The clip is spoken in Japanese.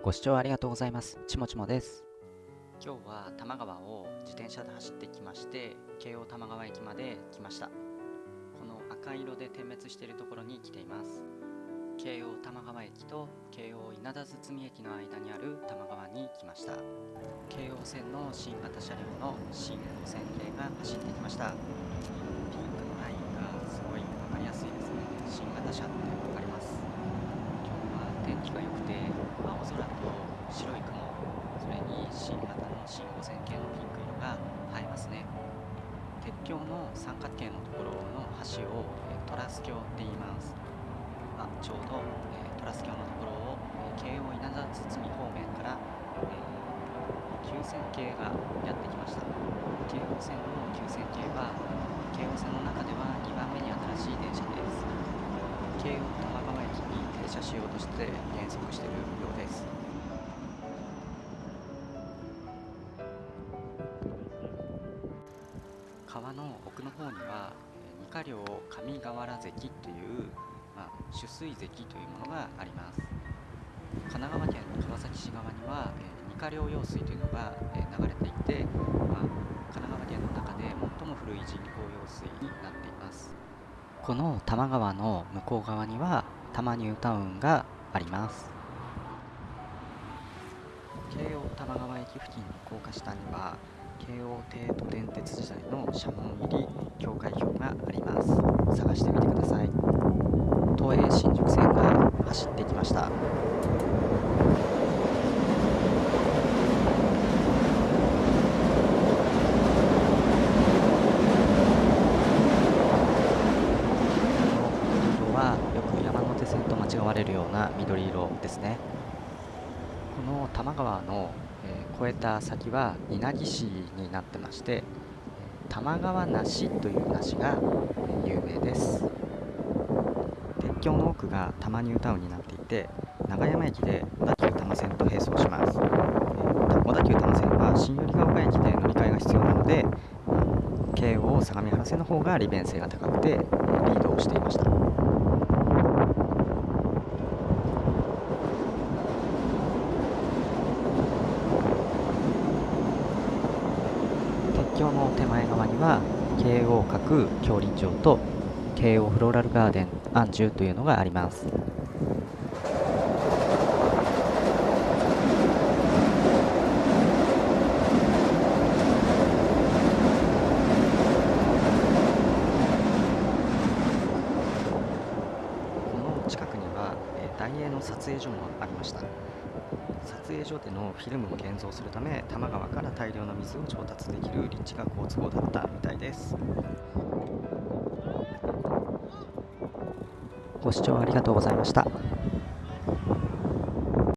ご視聴ありがとうございます。ちもちもです。今日は多摩川を自転車で走ってきまして京王多摩川駅まで来ましたこの赤色で点滅しているところに来ています京王多摩川駅と京王稲田堤駅の間にある多摩川に来ました京王線の新型車両の新5000系が走ってきましたピンクのラインがすごい分かりやすいですね新型車って分かります今日は天気が良くて青空と白い雲それに新型の新5000系のピンク色が映えますね鉄橋の三角形のところの橋を、えトラス橋って言います。あちょうど、えトラス橋のところを、え京王稲田堤方面から、えー9000系がやってきました。京王線の9000系は京王線の中では2番目に新しい電車です。京王多摩川駅に停車しようとして減速しているようです。川の奥の方にはえー二課領上河原関という、まあ、取水関というものがあります。神奈川県川崎市側には、えー二課領用水というのが、えー流れていて、まあ、神奈川県の中で最も古い人工用水になっています。この多摩川の向こう側には多摩ニュータウンがあります。京王多摩川駅付近の高架下には京王帝都電鉄時代の社門入り境界表があります。探してみてください。都営新宿線が走ってきました。色はよく山手線と間違われるような緑色ですね。この多摩川の、えー越えた先は稲城市になってましてえ多摩川梨という梨が、え有名です。鉄橋の奥が多摩ニュータウンになっていて長山駅で小田急多摩線と並走します、えー小田急多摩線は新百合ヶ丘駅で乗り換えが必要なので京王相模原線の方が利便性が高くてリードをしていました鉄橋の手前側には京王閣競輪場と京王フローラルガーデンアンジュというのがあります。近くには、大英の撮影所もありました撮影所でのフィルムを現像するため多摩川から大量の水を調達できる立地が好都合だったみたいですご視聴ありがとうございました。